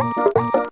you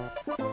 Oh,